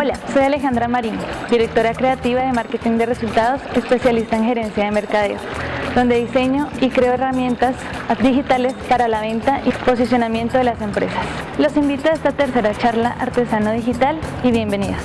Hola, soy Alejandra Marín, directora creativa de Marketing de Resultados, especialista en gerencia de mercadeo, donde diseño y creo herramientas digitales para la venta y posicionamiento de las empresas. Los invito a esta tercera charla Artesano Digital y bienvenidos.